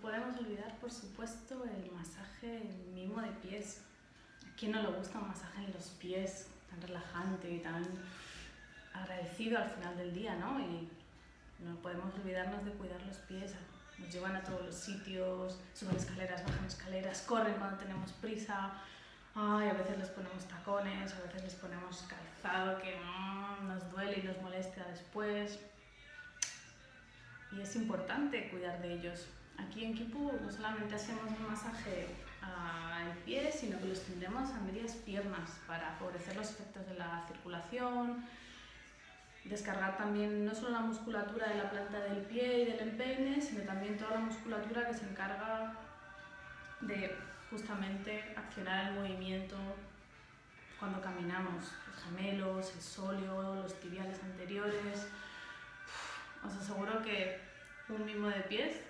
podemos olvidar, por supuesto, el masaje el mimo de pies. ¿A quién no le gusta un masaje en los pies tan relajante y tan agradecido al final del día, ¿no? Y no podemos olvidarnos de cuidar los pies. Nos llevan a todos los sitios, suben escaleras, bajan escaleras, corren cuando tenemos prisa. Ay, a veces les ponemos tacones, a veces les ponemos calzado que mm, nos duele y nos molesta después. Y es importante cuidar de ellos. Aquí en Kipu no solamente hacemos un masaje al pie, sino que los tendremos a medias piernas para favorecer los efectos de la circulación, descargar también no solo la musculatura de la planta del pie y del empeine, sino también toda la musculatura que se encarga de justamente accionar el movimiento cuando caminamos, los gemelos, el sóleo, los tibiales anteriores. Os aseguro que un mimo de pies